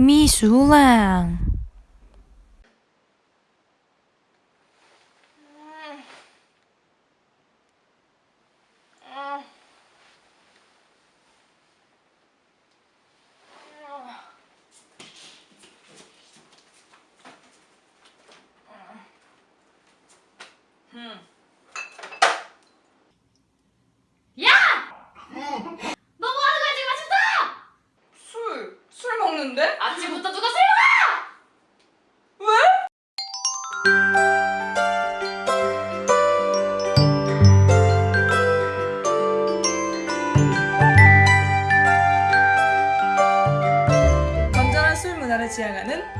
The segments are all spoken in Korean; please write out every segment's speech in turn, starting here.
秘书了。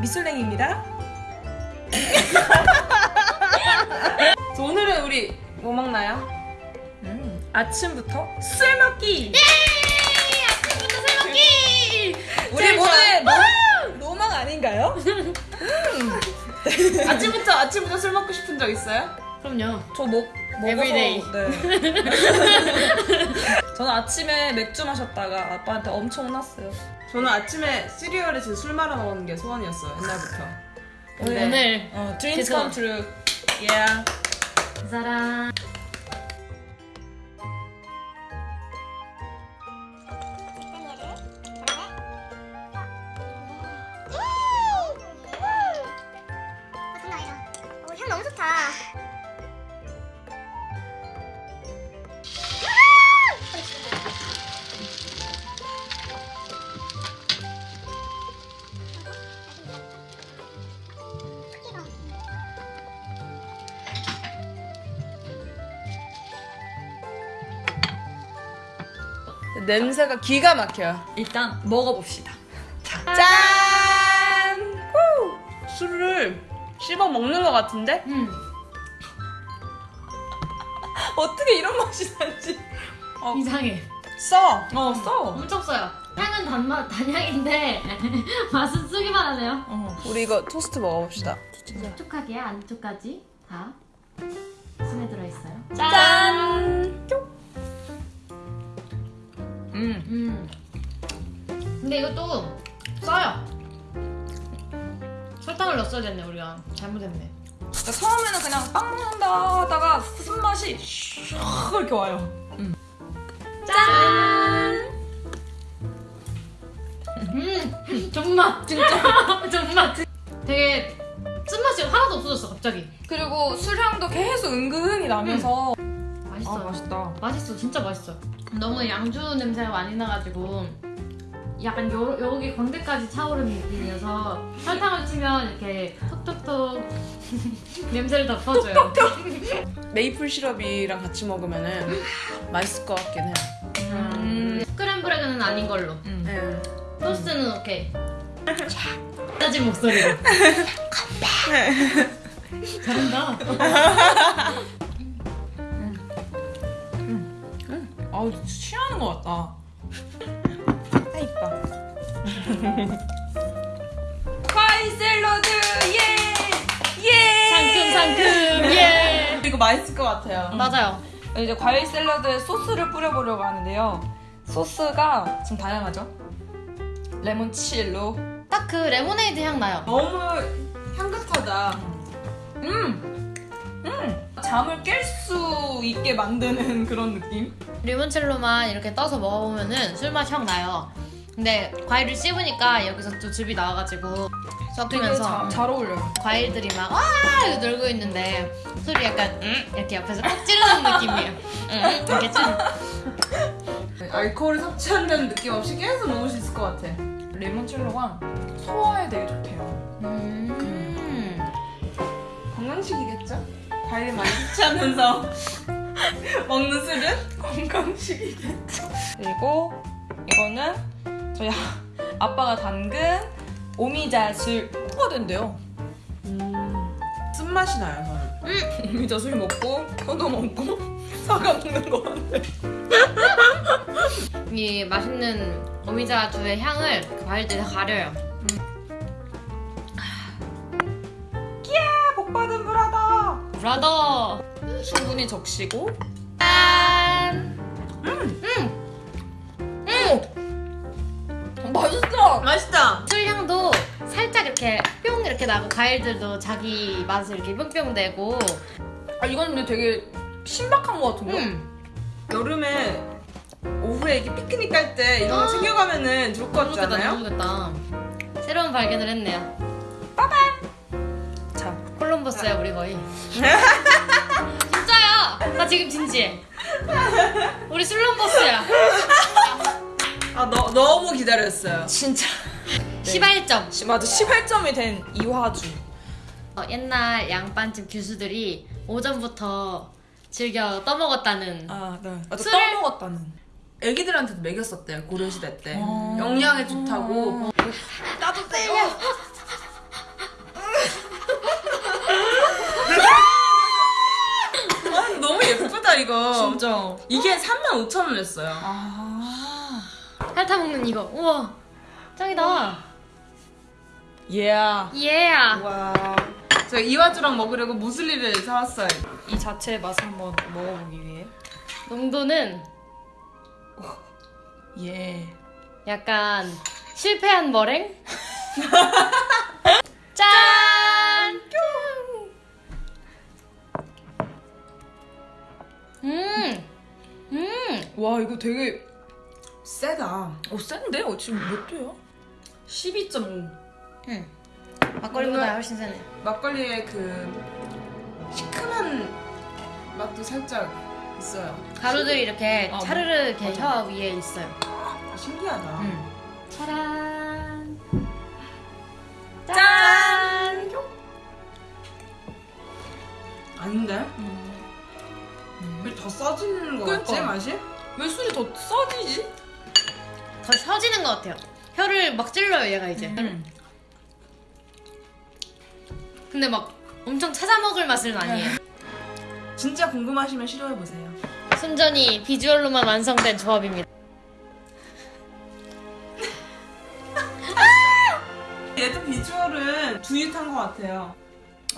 미술랭입니다. 저 오늘은 우리 뭐 먹나요? 음, 아침부터 술 먹기! 아침부터 술 먹기! 우리 모두의 로- 로망 아닌가요? 음. 아침부터 아침부터 술 먹고 싶은 적 있어요? 그럼요. 저 먹, 먹어서 Everyday. 네. 저는 아침에 맥주 마셨다가 아빠한테 엄청 혼났어요. 저는 아침에 시리얼에 진짜 술 말아 먹는 게 소원이었어요 옛날부터 네. 오늘 어, dreams come true. Yeah. 그향 너무 좋다. 냄새가 기가 막혀요. 일단 먹어봅시다. 짠! 후! 술을 씹어 먹는 것 같은데? 음. 어떻게 이런 맛이 나지? 어, 이상해. 써. 어, 써. 엄청 써요. 향은 단맛 단향인데 맛은 쓰기만 하네요. 어, 우리 이거 토스트 먹어봅시다. 촉촉하게 안쪽까지 다 스며 들어 있어요. 짠! 쪽. 음. 음. 근데 이것도 써요. 설탕을 넣었어야 됐네 우리가 잘못했네. 그러니까 처음에는 그냥 빵 먹는다 하다가 쓴맛이 슉 이렇게 와요. 짠. 음, 존맛 진짜 존맛. 되게 쓴맛이 하나도 없어졌어 갑자기. 그리고 술향도 계속 은근히 나면서 맛있어. 아 맛있다. 맛있어 진짜 맛있어. 너무 양주 냄새가 많이 나가지고 약간 요, 여기 광대까지 차오르는 느낌이어서 설탕을 치면 이렇게 톡톡톡 냄새를 덮어줘요. 메이플 시럽이랑 같이 먹으면 은 맛있을 것 같긴 해요 음. 스크램블 에그는 아닌 걸로. 음. 네. 토스트는 오케이. 짜진 목소리로. 잘한다. 아우 취하는 것 같다. 아 이뻐. 과일 샐러드 예! 예! 상큼 상큼 예. 이거 맛있을 것 같아요. 맞아요. 이제 과일 샐러드에 소스를 뿌려보려고 하는데요. 소스가 지금 다양하죠? limoncello. 딱 그 레모네이드 향 나요. 너무 향긋하다 음! 음! 잠을 깰 수 있게 만드는 그런 느낌? limoncello만 이렇게 떠서 먹어보면은 술맛이 확 나요. 근데 과일을 씹으니까 여기서 또 즙이 나와가지고 섞이면서 자- 잘 어울려요. 과일들이 막 와! 이러고 놀고 있는데 술이 약간 음? 이렇게 옆에서 꼭 찌르는 느낌이에요. 음? 이렇게 찌르. 알코올을 섭취한다는 느낌 없이 계속 먹을 수 있을 것 같아 레몬첼로가 소화에 되게 좋대요. 과일 많이 섭취하면서 먹는 술은? 건강식이겠죠. 그리고 이거는 저희 아- 아빠가 담근 오미자술 포가 된대요. 쓴맛이 나요 저는 오미자술 먹고 포도 먹고 사과 먹는 거 같아. 이 맛있는 오미자주의 향을 그 과일들이 가려요. 브라더. 충분히 적시고 짠. 오! 맛있어. 맛있다. 술 향도 살짝 이렇게 뿅 이렇게 나고 과일들도 자기 맛을 이렇게 뿅뿅 내고 아 이건 근데 되게 신박한 것 같은데. 음. 여름에 오후에 이렇게 피크닉 갈 때 이런 거 아. 챙겨가면은 좋을 것 같지 않아요? 너무 좋겠다 새로운 발견을 했네요 자, 콜럼버스야 우리 거의 진짜야 나 지금 진지해 우리 슬럼버스야 아 너, 너무 기다렸어요. 진짜. 시발점 시- 맞아 18점이 된 이화주. 어, 옛날 양반집 교수들이 오전부터 즐겨 떠먹었다는 아, 네. 아, 또 술을- 떠먹었다는. 애기들한테도 먹였었대요 고려시대 때. 어. 영양에 좋다고. 따뜻해요. 아, 너무 진짜. 이게 35,000원이었어요. 아. 핥아 먹는 이거 우와 짱이다 예. 예 와. 제가 이화주랑 먹으려고 무슬리를 사왔어요. 이 자체의 맛을 한번 먹어보기 위해. 농도는 예. 약간 실패한 머랭? 이거 되게 세다. 어 센데? 어, 지금 몇 도야? 12.5. 음. 막걸리보다 훨씬 세네. 막걸리의 그 시큼한 맛도 살짝 있어요. 가루들이 이렇게 아, 차르르 이렇게 맞아. 혀 위에 있어요. 신기하다. 음. 짜란! 짠! 아닌데? 왜더 써지는 거 같지. 맛이? 왜 술이 더 써지지? 더 펴지는 것 같아요. 혀를 막 찔러요, 얘가 이제. 음. 근데 막 엄청 찾아 먹을 맛은 아니에요. 진짜 궁금하시면 시도해 보세요. 순전히 비주얼로만 완성된 조합입니다. 얘도 비주얼은 두윷한 것 같아요.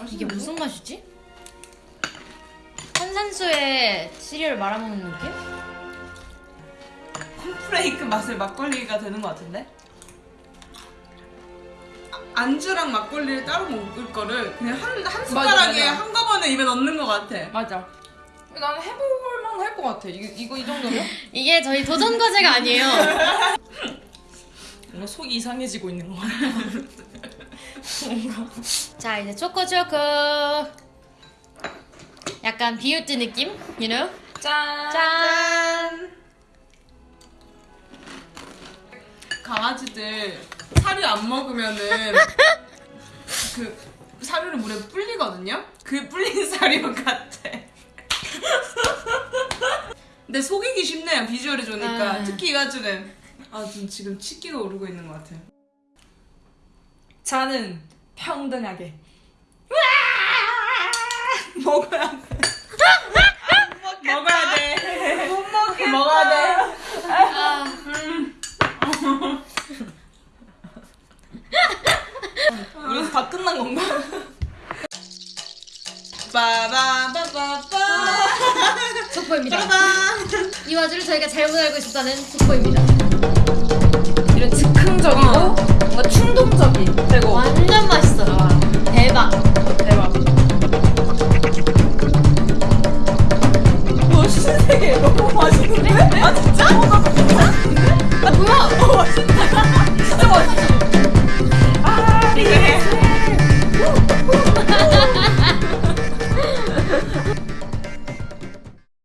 이게 무슨 맛이지? 탄산수에 시리얼 말아먹는 느낌? 콘프레이크 맛의 막걸리가 되는 것 같은데? 아, 안주랑 막걸리를 따로 먹을 거를 그냥 한, 한 숟가락에 맞아. 한꺼번에 입에 넣는 것 같아. 맞아. 나는 해볼 만 할 것 같아. 이거, 이거 이 정도면? 이게 저희 도전 과제가 아니에요. 뭔가 속이 이상해지고 있는 것 같아. 자 이제 초코 초코. 약간 비우트 느낌? You know? 짠! 짠! 강아지들 사료 안 먹으면은 그 사료를 물에 불리거든요? 그 불린 사료 같아. 근데 속이기 쉽네요, 비주얼이 좋으니까. 아. 특히 이 가주는. 아, 좀 지금 치기가 오르고 있는 것 같아요. 자는 평등하게. 먹어야 돼. 먹어야 돼. 못 먹게. 먹어야 돼. 아, 우리 다 끝난 건가? 빠바바바바. 속보입니다. 이 와중에 저희가 잘못 알고 있었다는 속보입니다. 이런 즉흥적이고 어. 뭔가 충동적인 그리고 완전 맛있어요. 대박. 대박.